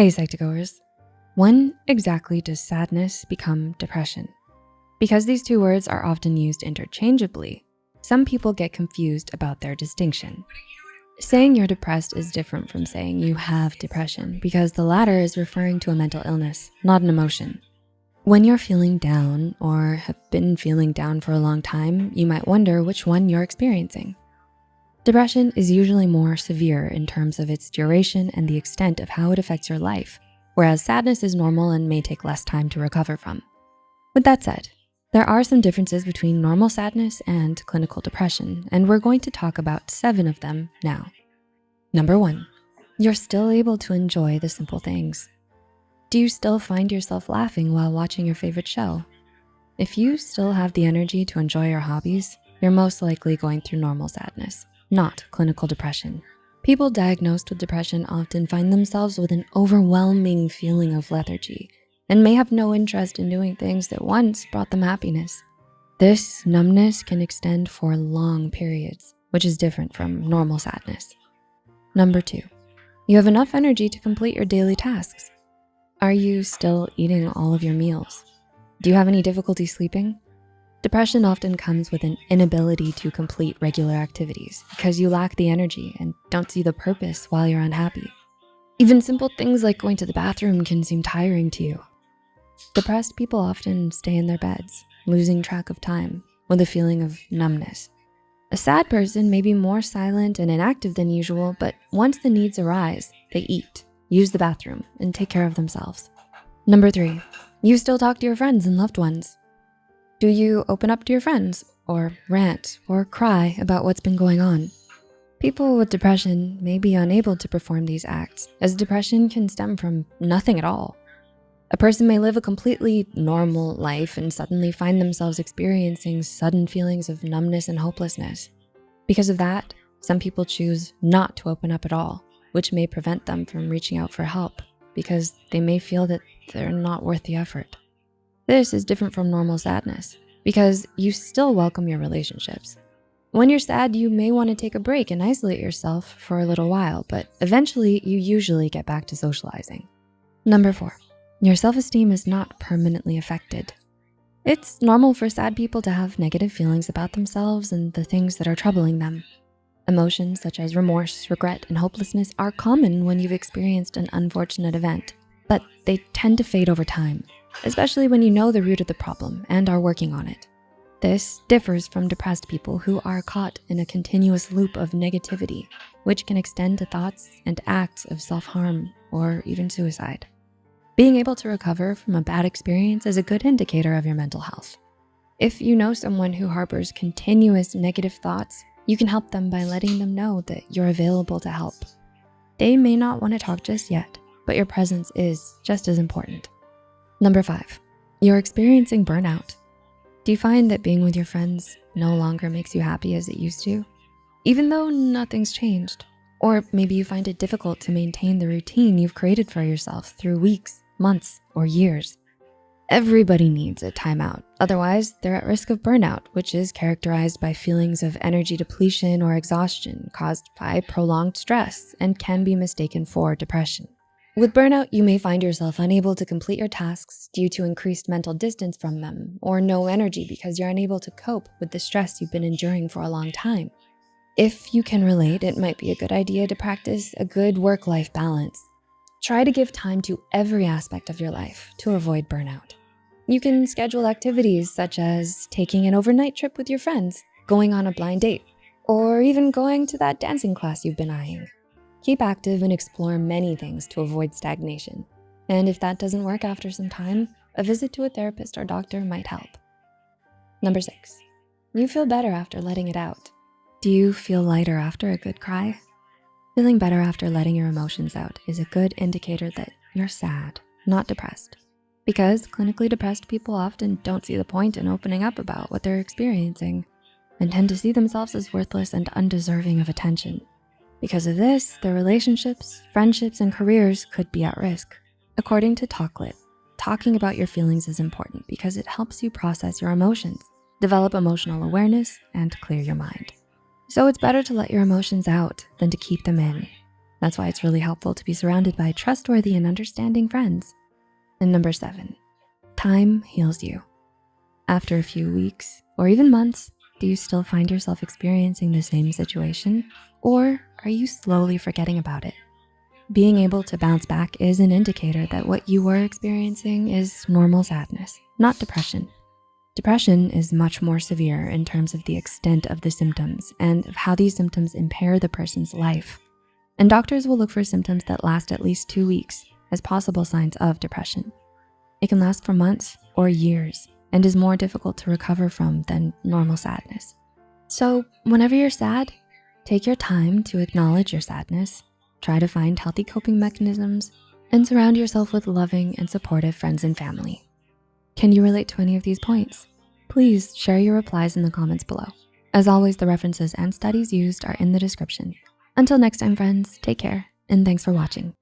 Hey Psych2Goers, when exactly does sadness become depression? Because these two words are often used interchangeably, some people get confused about their distinction. Saying you're depressed is different from saying you have depression because the latter is referring to a mental illness, not an emotion. When you're feeling down or have been feeling down for a long time, you might wonder which one you're experiencing. Depression is usually more severe in terms of its duration and the extent of how it affects your life, whereas sadness is normal and may take less time to recover from. With that said, there are some differences between normal sadness and clinical depression, and we're going to talk about seven of them now. Number one, you're still able to enjoy the simple things. Do you still find yourself laughing while watching your favorite show? If you still have the energy to enjoy your hobbies, you're most likely going through normal sadness not clinical depression. People diagnosed with depression often find themselves with an overwhelming feeling of lethargy and may have no interest in doing things that once brought them happiness. This numbness can extend for long periods, which is different from normal sadness. Number two, you have enough energy to complete your daily tasks. Are you still eating all of your meals? Do you have any difficulty sleeping? Depression often comes with an inability to complete regular activities because you lack the energy and don't see the purpose while you're unhappy. Even simple things like going to the bathroom can seem tiring to you. Depressed people often stay in their beds, losing track of time with a feeling of numbness. A sad person may be more silent and inactive than usual, but once the needs arise, they eat, use the bathroom, and take care of themselves. Number three, you still talk to your friends and loved ones. Do you open up to your friends or rant or cry about what's been going on? People with depression may be unable to perform these acts as depression can stem from nothing at all. A person may live a completely normal life and suddenly find themselves experiencing sudden feelings of numbness and hopelessness. Because of that, some people choose not to open up at all, which may prevent them from reaching out for help because they may feel that they're not worth the effort. This is different from normal sadness because you still welcome your relationships. When you're sad, you may wanna take a break and isolate yourself for a little while, but eventually you usually get back to socializing. Number four, your self-esteem is not permanently affected. It's normal for sad people to have negative feelings about themselves and the things that are troubling them. Emotions such as remorse, regret, and hopelessness are common when you've experienced an unfortunate event, but they tend to fade over time especially when you know the root of the problem and are working on it. This differs from depressed people who are caught in a continuous loop of negativity, which can extend to thoughts and acts of self-harm or even suicide. Being able to recover from a bad experience is a good indicator of your mental health. If you know someone who harbors continuous negative thoughts, you can help them by letting them know that you're available to help. They may not wanna talk just yet, but your presence is just as important. Number five, you're experiencing burnout. Do you find that being with your friends no longer makes you happy as it used to? Even though nothing's changed. Or maybe you find it difficult to maintain the routine you've created for yourself through weeks, months, or years. Everybody needs a timeout. Otherwise, they're at risk of burnout, which is characterized by feelings of energy depletion or exhaustion caused by prolonged stress and can be mistaken for depression. With burnout, you may find yourself unable to complete your tasks due to increased mental distance from them or no energy because you're unable to cope with the stress you've been enduring for a long time. If you can relate, it might be a good idea to practice a good work-life balance. Try to give time to every aspect of your life to avoid burnout. You can schedule activities such as taking an overnight trip with your friends, going on a blind date, or even going to that dancing class you've been eyeing. Keep active and explore many things to avoid stagnation. And if that doesn't work after some time, a visit to a therapist or doctor might help. Number six, you feel better after letting it out. Do you feel lighter after a good cry? Feeling better after letting your emotions out is a good indicator that you're sad, not depressed. Because clinically depressed people often don't see the point in opening up about what they're experiencing and tend to see themselves as worthless and undeserving of attention. Because of this, their relationships, friendships, and careers could be at risk. According to Talklit, talking about your feelings is important because it helps you process your emotions, develop emotional awareness, and clear your mind. So it's better to let your emotions out than to keep them in. That's why it's really helpful to be surrounded by trustworthy and understanding friends. And number seven, time heals you. After a few weeks or even months, do you still find yourself experiencing the same situation? Or are you slowly forgetting about it? Being able to bounce back is an indicator that what you were experiencing is normal sadness, not depression. Depression is much more severe in terms of the extent of the symptoms and of how these symptoms impair the person's life. And doctors will look for symptoms that last at least two weeks as possible signs of depression. It can last for months or years and is more difficult to recover from than normal sadness. So whenever you're sad, take your time to acknowledge your sadness, try to find healthy coping mechanisms, and surround yourself with loving and supportive friends and family. Can you relate to any of these points? Please share your replies in the comments below. As always, the references and studies used are in the description. Until next time, friends, take care, and thanks for watching.